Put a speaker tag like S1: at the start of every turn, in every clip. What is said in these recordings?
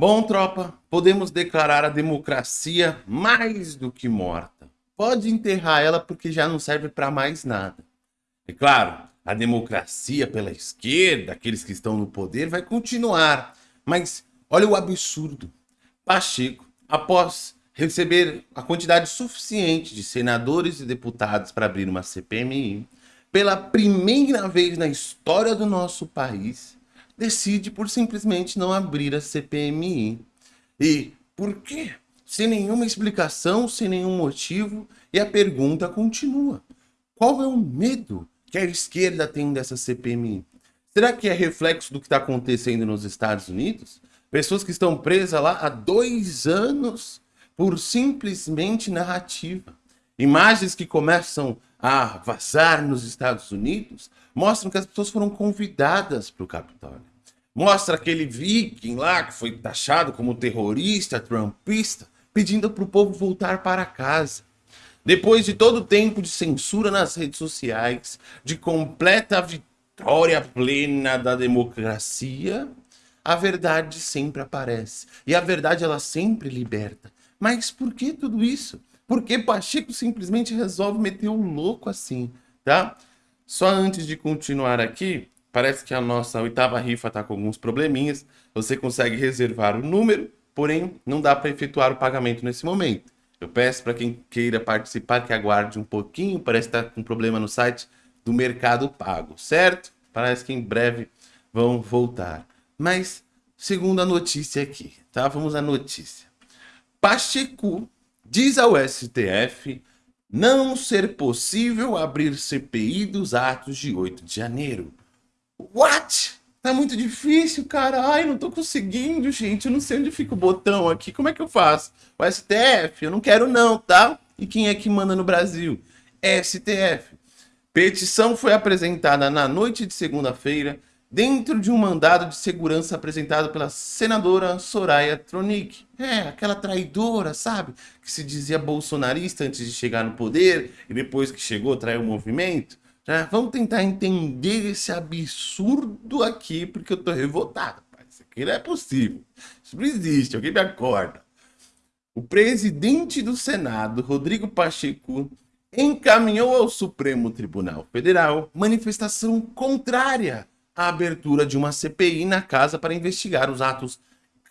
S1: Bom, tropa, podemos declarar a democracia mais do que morta. Pode enterrar ela porque já não serve para mais nada. É claro, a democracia pela esquerda, aqueles que estão no poder, vai continuar. Mas olha o absurdo. Pacheco, após receber a quantidade suficiente de senadores e deputados para abrir uma CPMI, pela primeira vez na história do nosso país, decide por simplesmente não abrir a CPMI. E por quê? Sem nenhuma explicação, sem nenhum motivo, e a pergunta continua. Qual é o medo que a esquerda tem dessa CPMI? Será que é reflexo do que está acontecendo nos Estados Unidos? Pessoas que estão presas lá há dois anos por simplesmente narrativa. Imagens que começam a vazar nos Estados Unidos mostram que as pessoas foram convidadas para o Capitólio. Mostra aquele viking lá que foi taxado como terrorista, trumpista, pedindo para o povo voltar para casa. Depois de todo o tempo de censura nas redes sociais, de completa vitória plena da democracia, a verdade sempre aparece. E a verdade ela sempre liberta. Mas por que tudo isso? Por que Pacheco simplesmente resolve meter o louco assim, tá? Só antes de continuar aqui, parece que a nossa oitava rifa está com alguns probleminhas. Você consegue reservar o número, porém não dá para efetuar o pagamento nesse momento. Eu peço para quem queira participar que aguarde um pouquinho, parece que está com problema no site do Mercado Pago, certo? Parece que em breve vão voltar. Mas, segundo a notícia aqui, tá? Vamos à notícia. Pacheco diz ao STF não ser possível abrir CPI dos atos de 8 de janeiro. What? Tá muito difícil, cara. Ai, não tô conseguindo, gente. Eu não sei onde fica o botão aqui. Como é que eu faço? O STF? Eu não quero não, tá? E quem é que manda no Brasil? STF. Petição foi apresentada na noite de segunda-feira dentro de um mandado de segurança apresentado pela senadora Soraya Tronic. É, aquela traidora, sabe? Que se dizia bolsonarista antes de chegar no poder e depois que chegou traiu o movimento. Já vamos tentar entender esse absurdo aqui, porque eu tô revoltado. Isso aqui não é possível. Isso não existe, alguém me acorda. O presidente do Senado, Rodrigo Pacheco, encaminhou ao Supremo Tribunal Federal manifestação contrária a abertura de uma CPI na casa para investigar os atos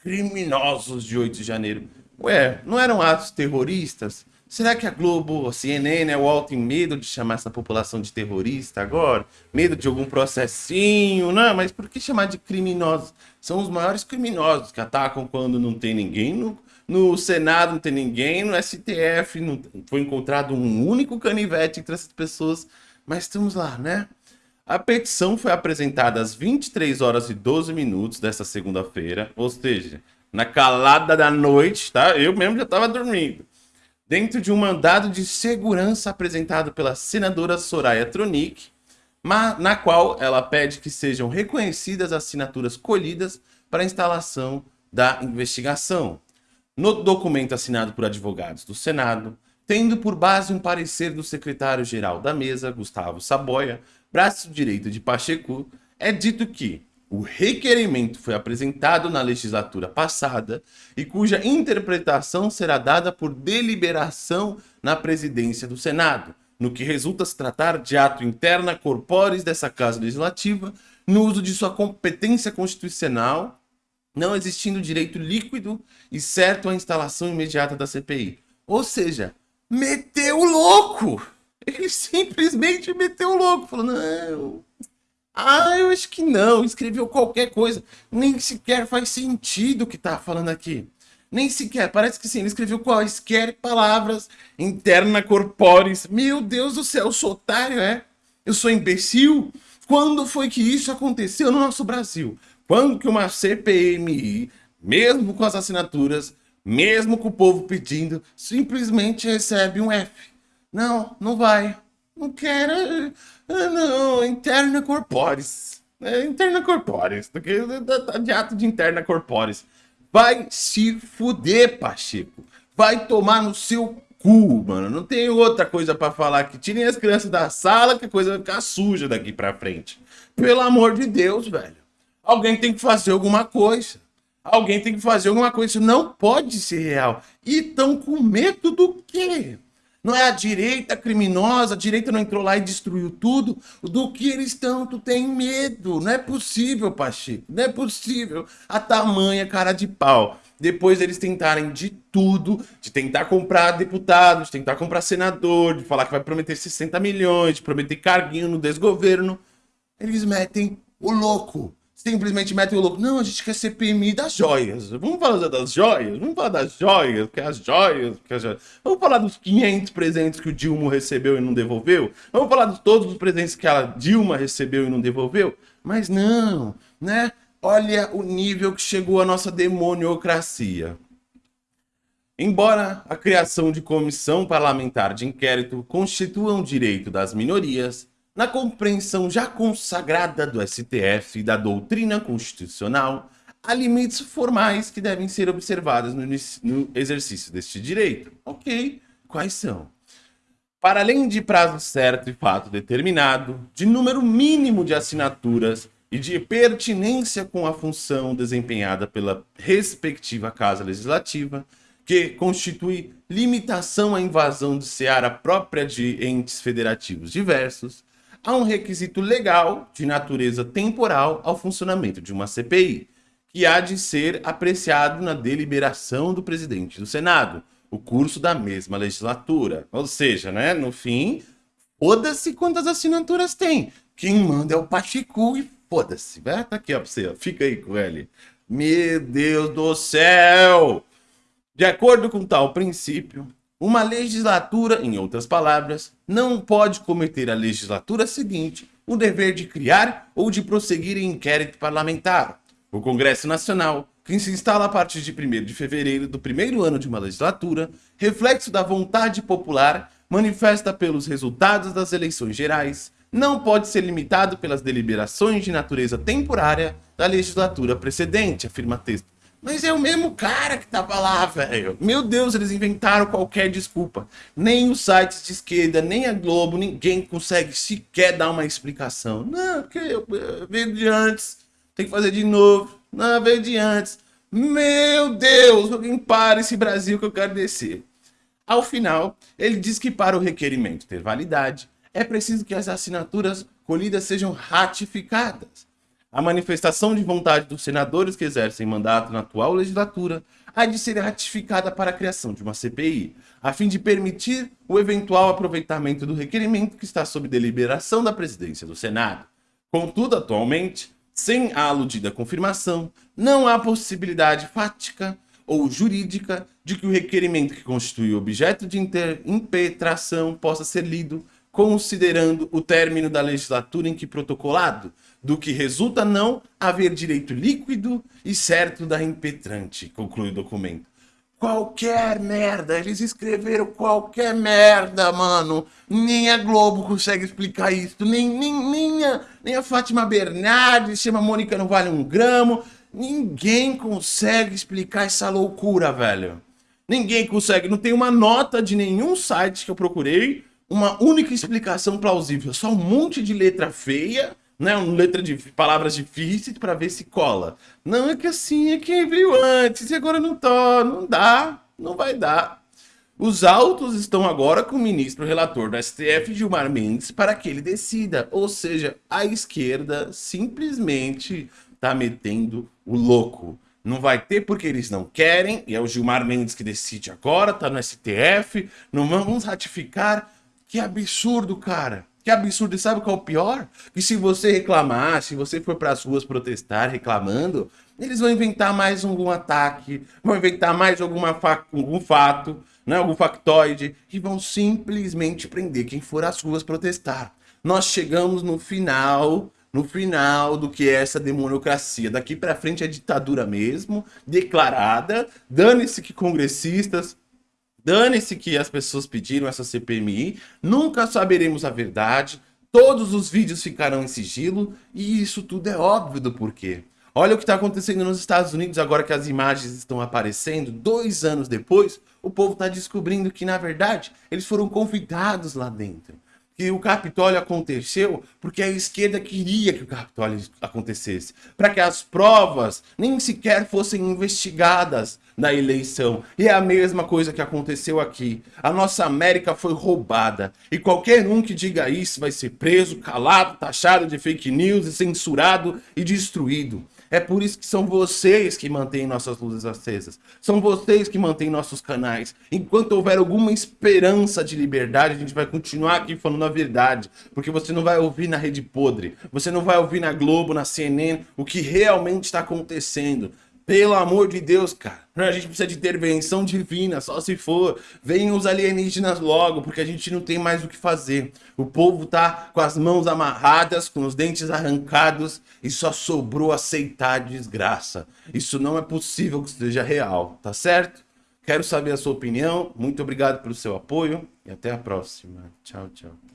S1: criminosos de 8 de janeiro. Ué, não eram atos terroristas? Será que a Globo, a CNN, o UOL tem medo de chamar essa população de terrorista agora? Medo de algum processinho? Não, mas por que chamar de criminosos? São os maiores criminosos que atacam quando não tem ninguém no, no Senado, não tem ninguém, no STF não foi encontrado um único canivete entre essas pessoas. Mas estamos lá, né? A petição foi apresentada às 23 horas e 12 minutos desta segunda-feira, ou seja, na calada da noite, tá? Eu mesmo já estava dormindo. Dentro de um mandado de segurança apresentado pela senadora Soraya Tronic, na qual ela pede que sejam reconhecidas as assinaturas colhidas para a instalação da investigação. No documento assinado por advogados do Senado, tendo por base um parecer do secretário-geral da mesa, Gustavo Saboia, braço direito de Pacheco, é dito que o requerimento foi apresentado na legislatura passada e cuja interpretação será dada por deliberação na presidência do Senado, no que resulta se tratar de ato interna corporis dessa Casa Legislativa, no uso de sua competência constitucional, não existindo direito líquido e certo à instalação imediata da CPI. Ou seja, meteu louco! Ele simplesmente meteu louco, falou, não... Ah, eu acho que não, escreveu qualquer coisa. Nem sequer faz sentido o que tá falando aqui. Nem sequer, parece que sim, ele escreveu quaisquer palavras interna corporis. Meu Deus do céu, eu sou otário, é? Eu sou imbecil? Quando foi que isso aconteceu no nosso Brasil? Quando que uma CPMI, mesmo com as assinaturas, mesmo com o povo pedindo, simplesmente recebe um F? Não, não vai. Não quero. Ah, não, interna corporis. É, interna corporis. De ato de interna corporis. Vai se fuder, Pacheco. Vai tomar no seu cu, mano. Não tem outra coisa pra falar que tirem as crianças da sala que a coisa vai ficar suja daqui pra frente. Pelo amor de Deus, velho. Alguém tem que fazer alguma coisa. Alguém tem que fazer alguma coisa. Isso não pode ser real. E estão com medo do quê? Não é a direita criminosa, a direita não entrou lá e destruiu tudo. Do que eles tu tem medo. Não é possível, Pacheco. Não é possível. A tamanha cara de pau. Depois eles tentarem de tudo, de tentar comprar deputados, de tentar comprar senador, de falar que vai prometer 60 milhões, de prometer carguinho no desgoverno. Eles metem o louco simplesmente metem o louco. Não, a gente quer CPMI das joias. Vamos falar das joias? Vamos falar das joias, que as joias, que as joias. Vamos falar dos 500 presentes que o Dilma recebeu e não devolveu? Vamos falar de todos os presentes que a Dilma recebeu e não devolveu? Mas não, né? Olha o nível que chegou a nossa demoniocracia. Embora a criação de comissão parlamentar de inquérito constitua um direito das minorias, na compreensão já consagrada do STF e da doutrina constitucional, há limites formais que devem ser observados no, no exercício deste direito. Ok, quais são? Para além de prazo certo e fato determinado, de número mínimo de assinaturas e de pertinência com a função desempenhada pela respectiva Casa Legislativa, que constitui limitação à invasão de seara própria de entes federativos diversos, há um requisito legal de natureza temporal ao funcionamento de uma CPI, que há de ser apreciado na deliberação do presidente do Senado, o curso da mesma legislatura. Ou seja, né, no fim, foda-se quantas assinaturas tem. Quem manda é o Pachicu e foda-se. Tá aqui, ó, pra você, ó. fica aí com ele. Meu Deus do céu! De acordo com tal princípio, uma legislatura, em outras palavras, não pode cometer a legislatura seguinte o dever de criar ou de prosseguir em inquérito parlamentar. O Congresso Nacional, que se instala a partir de 1 de fevereiro do primeiro ano de uma legislatura, reflexo da vontade popular, manifesta pelos resultados das eleições gerais, não pode ser limitado pelas deliberações de natureza temporária da legislatura precedente, afirma texto mas é o mesmo cara que tava lá, velho. Meu Deus, eles inventaram qualquer desculpa. Nem os sites de esquerda, nem a Globo, ninguém consegue sequer dar uma explicação. Não, porque eu, eu veio de antes, tem que fazer de novo. Não, veio de antes. Meu Deus, alguém para esse Brasil que eu quero descer. Ao final, ele diz que para o requerimento ter validade, é preciso que as assinaturas colhidas sejam ratificadas. A manifestação de vontade dos senadores que exercem mandato na atual legislatura há de ser ratificada para a criação de uma CPI, a fim de permitir o eventual aproveitamento do requerimento que está sob deliberação da presidência do Senado. Contudo, atualmente, sem a aludida confirmação, não há possibilidade fática ou jurídica de que o requerimento que constitui objeto de impetração possa ser lido considerando o término da legislatura em que protocolado, do que resulta não haver direito líquido e certo da impetrante, conclui o documento. Qualquer merda, eles escreveram qualquer merda, mano. Nem a Globo consegue explicar isso, nem, nem, nem, a, nem a Fátima Bernardes, chama Mônica não vale um gramo. Ninguém consegue explicar essa loucura, velho. Ninguém consegue, não tem uma nota de nenhum site que eu procurei, uma única explicação plausível, só um monte de letra feia né, uma letra de palavras difíceis para ver se cola. Não é que assim, é quem veio antes e agora não tá, não dá, não vai dar. Os autos estão agora com o ministro relator do STF, Gilmar Mendes, para que ele decida. Ou seja, a esquerda simplesmente tá metendo o louco. Não vai ter porque eles não querem, e é o Gilmar Mendes que decide agora, tá no STF, não vamos ratificar. Que absurdo, cara. Que absurdo. E sabe qual é o pior? Que se você reclamar, se você for para as ruas protestar reclamando, eles vão inventar mais algum ataque, vão inventar mais alguma fa algum fato, né, algum factoide, e vão simplesmente prender quem for às ruas protestar. Nós chegamos no final, no final do que é essa democracia. Daqui para frente é ditadura mesmo, declarada. Dane-se que congressistas, Dane-se que as pessoas pediram essa CPMI, nunca saberemos a verdade, todos os vídeos ficarão em sigilo e isso tudo é óbvio do porquê. Olha o que está acontecendo nos Estados Unidos agora que as imagens estão aparecendo, dois anos depois, o povo está descobrindo que, na verdade, eles foram convidados lá dentro. Que o Capitólio aconteceu porque a esquerda queria que o Capitólio acontecesse, para que as provas nem sequer fossem investigadas na eleição. E é a mesma coisa que aconteceu aqui. A nossa América foi roubada e qualquer um que diga isso vai ser preso, calado, taxado de fake news e censurado e destruído. É por isso que são vocês que mantêm nossas luzes acesas. São vocês que mantêm nossos canais. Enquanto houver alguma esperança de liberdade, a gente vai continuar aqui falando a verdade. Porque você não vai ouvir na Rede Podre. Você não vai ouvir na Globo, na CNN, o que realmente está acontecendo. Pelo amor de Deus, cara. A gente precisa de intervenção divina, só se for. Venham os alienígenas logo, porque a gente não tem mais o que fazer. O povo tá com as mãos amarradas, com os dentes arrancados e só sobrou aceitar a desgraça. Isso não é possível que seja real, tá certo? Quero saber a sua opinião. Muito obrigado pelo seu apoio e até a próxima. Tchau, tchau.